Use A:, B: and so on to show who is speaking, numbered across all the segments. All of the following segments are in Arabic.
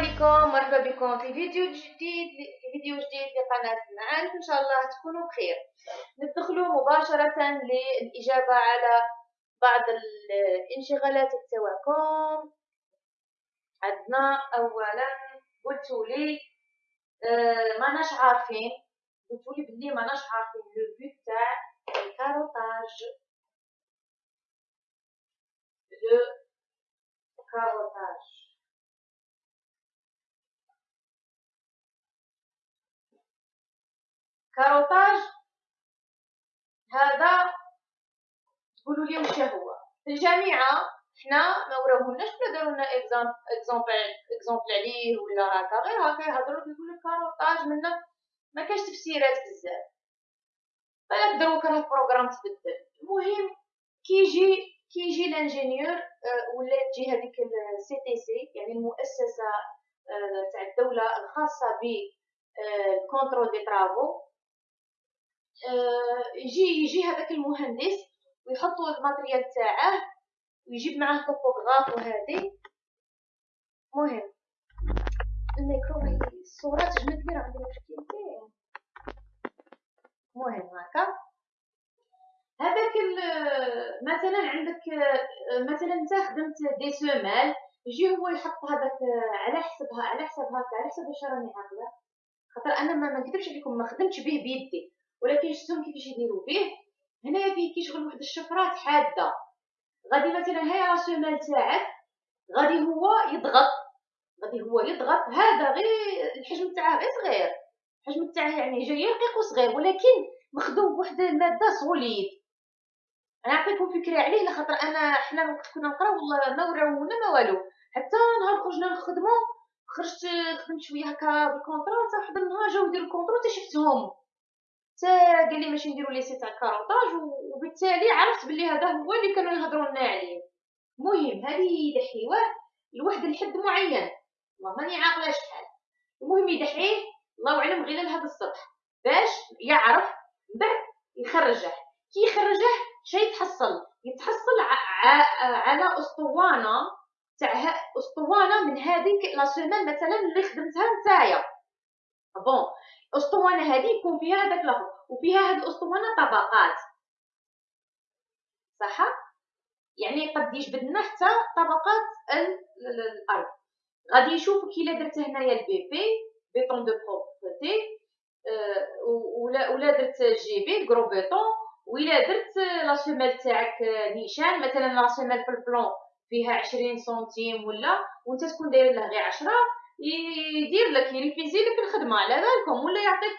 A: عليكم مرحبا بكم في فيديو جديد في فيديو جديد المعارف إن شاء الله تكونوا بخير. ندخلوا مباشرة للإجابة على بعض الانشغالات تاعكم عندنا اولا قلتوا لي آه ماناش عارفين. قلتوا لي بلي ماناش عارفين. le but تاع ال carottage. le carottage. carottage هذا تقولوا لي واش هو؟ في الجامعة حنا ما وراوهولناش ولا داروا لنا exemple exemple عليه ولا هكا. غير هكا يهضروا يقول لك carottage منا ما كاش تفسيرات بزاف. بالك دروك راه ال programme تبدل. المهم كيجي كيجي l'ingénieur آه، ولا تجي هذيك ال CTC يعني المؤسسة آه، تاع الدولة الخاصة ب ال contrôle des travaux. آه، يجي يجي هذاك المهندس ويحطوا ال matériel تاعه ويجيب معاه topographe وهذه. مهم. الميكرو الصورة تجمد لي راه عندي مشكل مهم هكا. هذاك مثلا عندك مثلا أنت خدمت دي سومال يجي هو يحط هذاك على حسبها على حسب هكا على حسب واش راني عاقله خاطر أنا ما نكذبش عليكم ما خدمتش به بيدي. ولكن شفتهم كيفاش يديروا به هنايا فيه كيشغل واحد الشفرات حادة. غادي مثلا هاي راسومال تاعك غادي هو يضغط. غادي هو يضغط. هذا غير الحجم تاعه غير صغير. الحجم تاعه يعني جاي رقيق وصغير ولكن مخدوم بواحد المادة solide. أنا نعطيكم فكرة عليه لخاطر أنا حنا وقت كنا نقراو ما وراونا ما والو. حتى نهار خرجنا نخدمو خرجت خدمت شوية هكا بال contrat حتى واحد النهار جاو يديروا ال contrôle حتى قال لي ماشي نديرو les tests تاع ال carottage وبالتالي عرفت بلي هذا هو اللي كانوا يهضروا لنا عليه. المهم هذه يدحيوه لواحد الحد معين. والله ماني عاقلة شحال. المهم يدحيه الله اعلم غير لهذا السطح. باش يعرف بعد يخرجه. كي يخرجه شي يتحصل. يتحصل على أسطوانة تاع أسطوانة من هذيك لا مثلا اللي خدمتها نتايا. بون الاسطوانه هذه يكون فيها هذاك لفظ وفيها هذه الأسطوانة طبقات. صح يعني قد يجبد لنا حتى طبقات الأرض. غادي يشوف كي درت هنايا ال BP béton de propreté آه، ولا ولا درت GB gros béton ولا درت la semelle تاعك نيشان مثلا la semelle في ال plan فيها 20 centimes ولا وأنت تكون داير له غير 10 يدير لك يريفيزي لك الخدمة. على بالكم ولا يعطيك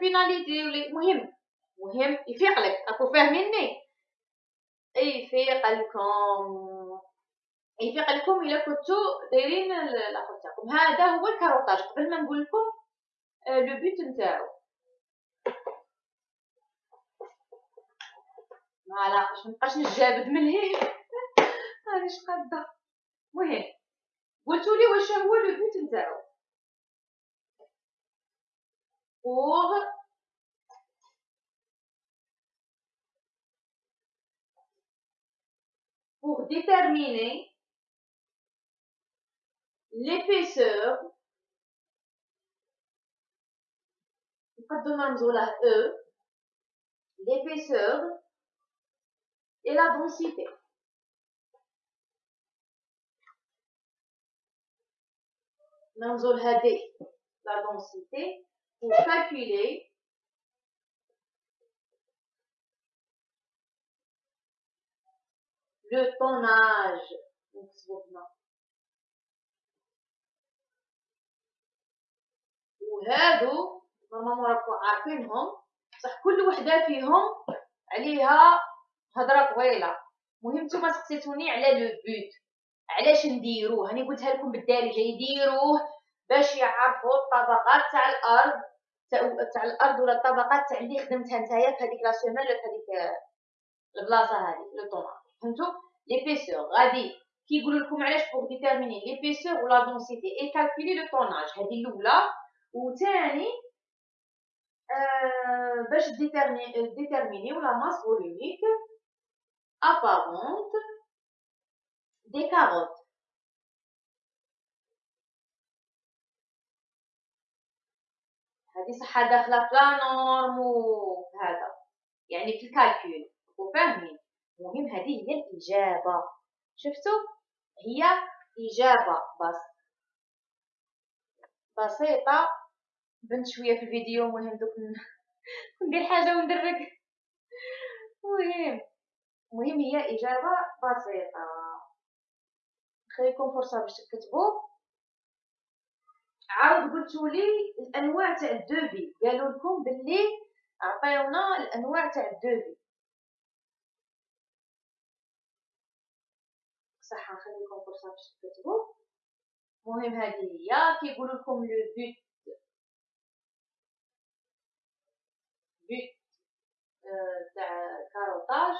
A: pénalité ولا مهم. مهم. يفيق لك. أكو فاهميني يفيق لكم. يفيق لكم إلا كنتو دايرين لاخر تاعكم. هذا هو ال carottage قبل ما نقول لكم le but نتاعو. ما علاقش مابقاش نجابد من هنا. راني قاده مهم. قلتوا لي واش هو لو بوت نتاعو pour pour déterminer l'épaisseur نقدروا نرمزوا له E l'épaisseur et la densité ننظر هذه la densité pour calculer le tonnage. وهادو normalement راكم عارفينهم بصح كل وحده فيهم عليها هضره طويله مهم نتوما سقسيتوني على le but علاش نديروه؟ هاني قلتها لكم بالدارجه يديروه باش يعرفوا الطبقات تاع الأرض تاع الأرض ولا الطبقات تاع اللي خدمتها نتايا في هذيك la semaine ولا في هذيك البلاصة هذه le tonnage فهمتوا؟ l'épaisseur غادي كيقولوا لكم علاش pour déterminer l'épaisseur و la densité et calculer le tonnage هذه الأولى. وثاني آه باش déterminer و la masse volumique apparente des carottes. هذه صح داخلة في لا نورم وهذا يعني في الكالكول. وفاهمين المهم هذه هي الإجابة. شفتوا؟ هي إجابة. بس. بسيطة. بنت شوية في الفيديو. مهم دوك ندير حاجة وندرك. مهم المهم هي إجابة بسيطة. نخليكم فرصه باش تكتبوا عاود قلتوا لي الأنواع تاع الدوفي قالوا لكم باللي عطيونا الأنواع تاع الدوفي صح نخليكم فرصه باش تكتبوا المهم هذه هي كيقولوا لكم لو بوت. but تاع carottage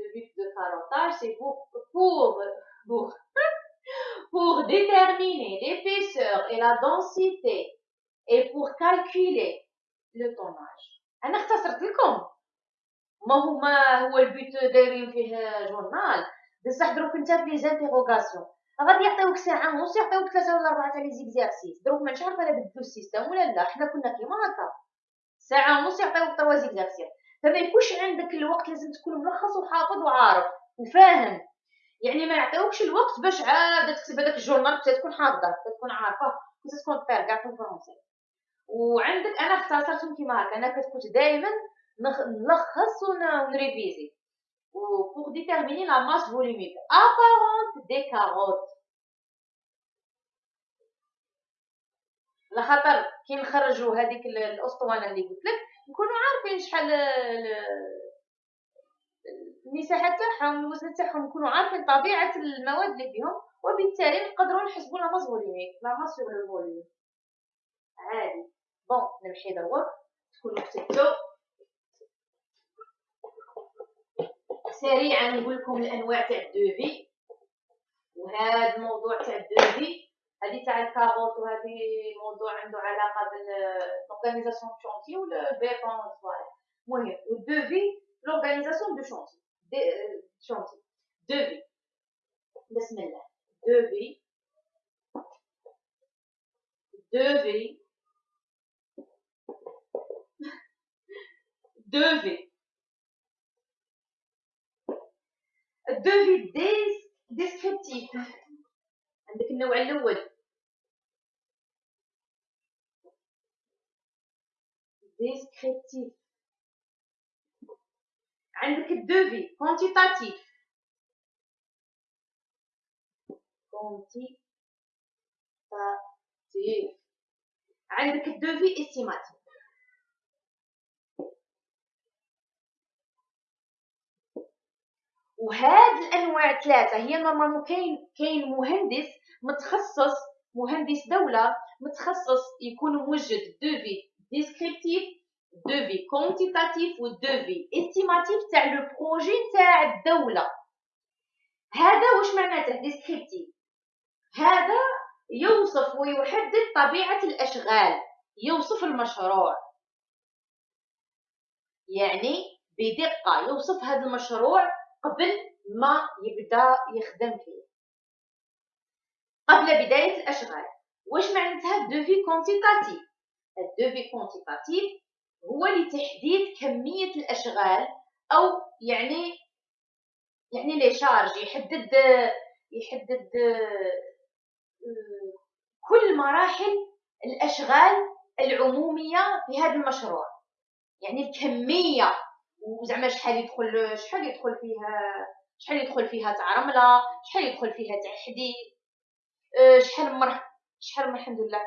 A: le but de carottage, c'est pour, pour, pour, pour déterminer l'épaisseur et la densité et pour calculer le tonnage. أنا اختصرت لكم. ما هما هو البيت دايرين فيه journal؟ بصح دروك انت في interrogation غادي يعطيوك ساعة ونص يعطيوك ثلاثة ولا أربعة تاع les exercices دروك مانيش عارفه الا بدلو ال système ولا لا حنا كنا كيما هكا ساعة ونص يعطيوك تروا زيكزارسيس فما يكونش عندك الوقت لازم تكون ملخص وحافظ وعارف وفاهم. يعني ما يعطيوكش الوقت باش عاد تكتب هذاك الجورنال حتى تكون حافظه تكون عارفة كنت تكون طير كاع الفرنسي وعندك أنا اختصرتهم كيما هكا أنا كنت دائما نلخص ونريفيزي و pour déterminer la masse volumique apparente des carottes. لخاطر كي نخرجوا هذيك الأسطوانة اللي قلت لك نكونوا عارفين شحال المساحه تاعهم الوزن تاعهم نكونوا عارفين طبيعة المواد اللي فيهم وبالتالي نقدروا نحسبوا la masse volumique la masse le volume عادي. bon نمشي دروك تكونوا كتبتوا سريعا نقول لكم الأنواع تاع ال devis وهذا الموضوع تاع ال devis هذه تاع ال carotte وهذه موضوع عنده علاقة بال organisation chantier ولا البيطون والصوالح المهم وال devis l'organisation de chantier chantier devis بسم الله devis devis devis ال devis des descriptif عندك النوع الأول descriptif. عندك ال devis quantitatif quantitatif عندك ال devis estimatif وهاد الأنواع ثلاثة هي normalement كاين كاين مهندس متخصص مهندس دولة متخصص يكون موجد devis descriptif devis quantitatif و devis estimatif تاع le projet تاع الدولة هذا واش معناته descriptif هذا يوصف ويحدد طبيعه الاشغال يوصف المشروع يعني بدقه يوصف هذا المشروع قبل ما يبدا يخدم فيه قبل بدايه الاشغال واش معناتها devis quantitatif ال devis quantitatif هو لتحديد كمية الأشغال أو يعني يعني les charges يحدد يحدد كل مراحل الأشغال العمومية في هذا المشروع. يعني الكمية وزعما شحال يدخل شحال يدخل فيها شحال يدخل فيها تاع رملة شحال يدخل فيها تاع حديد شحال مرح شحال الحمد لله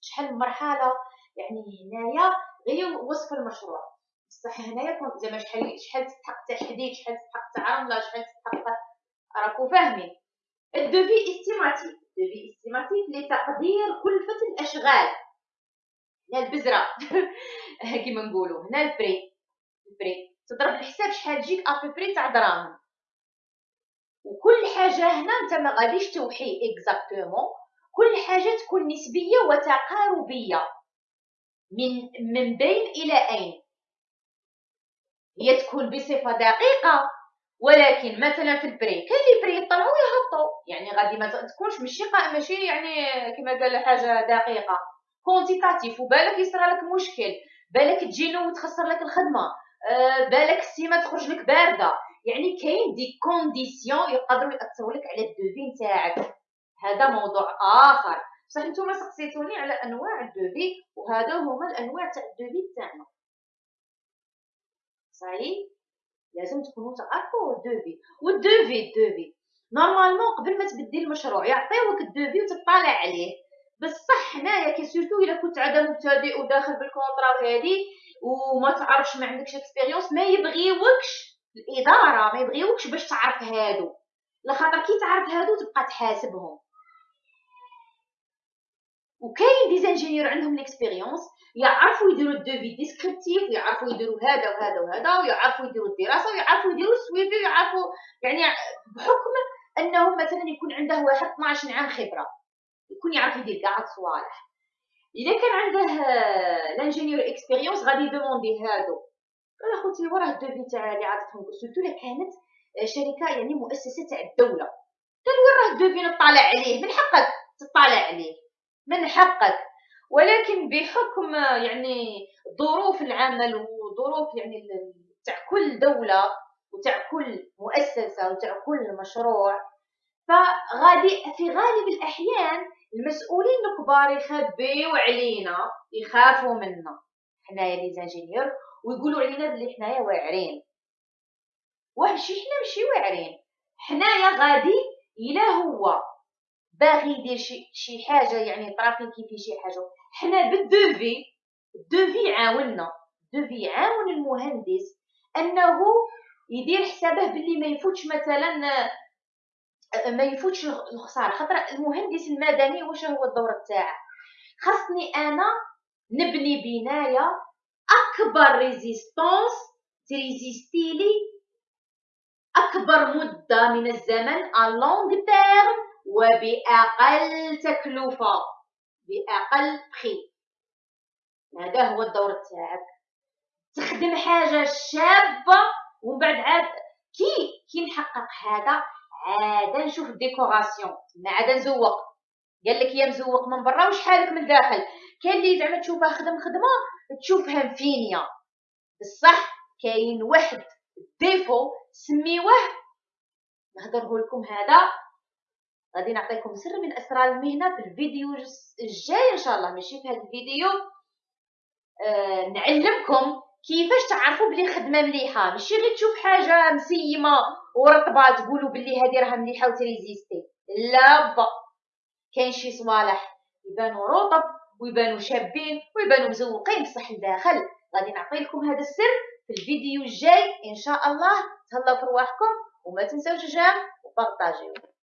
A: شحال مرحلة. يعني هنايا غير وصف المشروع. بصح هنايا زعما شحال شحال تستحق تحديد شحال تستحق تعامله شحال تستحق راكو فاهمين. ال devis estimatif ال devis estimatif لتقدير كلفة الأشغال. هنا البزرة. كيما نقولوا. هنا ال prix. ال prix. تضرب الحساب شحال تجيك à prix تاع دراهم. وكل حاجة هنا أنت ما غاديش توحي exactement كل حاجة تكون نسبية وتقاربية. من من بين إلى أين؟ هي تكون بصفة دقيقة ولكن مثلا في ال prix كاين les prix يطلعوا ويهبطوا يعني غادي ما تكونش ماشي ماشي يعني كما قال حاجة دقيقة. quantitatif وبالك يصرى لك مشكل. بالك تجينو وتخسر لك الخدمة. أه بالك السيمة تخرج لك باردة. يعني كاين des conditions يقدروا يأثروا لك على ال devis نتاعك هذا موضوع آخر. نتوما سقسيتوني على أنواع ال devis وهذا هما الأنواع تاع ال devis تاعنا. صحيح؟ لازم تكونوا تعرفوا ال devis وال devis ال devis normalement قبل ما تبدي المشروع يعطيوك ال devis وتطالع عليه. بصح هنايا كي surtout إلا كنت عاد مبتدئ وداخل بال contrat وهذه وما تعرفش ما عندكش expérience ما يبغيوكش الإدارة ما يبغيوكش باش تعرف هادو. لخاطر كي تعرف هادو تبقى تحاسبهم. وكاين des ingénieurs عندهم l'expérience يعرفوا يديروا ال devis descriptif ويعرفوا يديروا هذا وهذا وهذا ويعرفوا يديروا الدراسة ويعرفوا يديروا ال suivi ويعرفوا يعني بحكم أنه مثلا يكون عنده واحد 12 عام خبرة يكون يعرف يدير كاع الصوالح إذا كان عنده l'ingénieur expérience غادي ي demander هادو. قال أخوتي وراه ال devis تاع اللي عطتهم surtout إلا كانت شركة يعني مؤسسة تاع الدولة. قال وين راه ال devis نطلع عليه من حقك تطلع عليه. من حقك. ولكن بحكم يعني ظروف العمل وظروف يعني تاع كل دولة وتاع كل مؤسسة وتاع كل مشروع فغادي في غالب الأحيان المسؤولين الكبار يخبيو علينا يخافوا منا. حنايا لي زانجينيور ويقولوا علينا بلي حنايا واعرين. وحشي حنا ماشي واعرين. حنايا غادي إلا هو. باغي يدير شي شي حاجة يعني trafiquer في شي حاجة. حنا بال devis ال devis عاوننا. ال devis عاون المهندس أنه يدير حسابه باللي ما يفوتش مثلا ما يفوتش الخسارة. خاطر المهندس المدني واش هو الدور تاعه خاصني أنا نبني بناية أكبر résistance ت résister لي أكبر مدة من الزمن à long terme وبأقل تكلفة بأقل بخي هذا هو الدور تاعك تخدم حاجة شابة ومن بعد عاد كي كي نحقق هذا عاد نشوف ال décoration. ما عاد نزوق. قال لك يا مزوق من برا وشحالك من داخل كاين اللي زعما تشوفها خدم خدمة تشوفها مفينية. بصح كاين واحد défaut سميوه. نهضره لكم هذا. غادي نعطيكم سر من أسرار المهنة في الفيديو الجاي إن شاء الله. ماشي في هذا الفيديو. آه نعلمكم كيفاش تعرفوا بلي الخدمه مليحة. ماشي غير تشوف حاجة مسيمة ورطبة تقولوا بلي هذه راها مليحة وت résister. لا با. كاين شي صوالح يبانوا رطب ويبانوا شابين ويبانوا مزوقين بصح الداخل. غادي نعطي لكم هذا السر في الفيديو الجاي إن شاء الله. تهلاو في رواحكم وما تنساوش جام وبارطاجيو.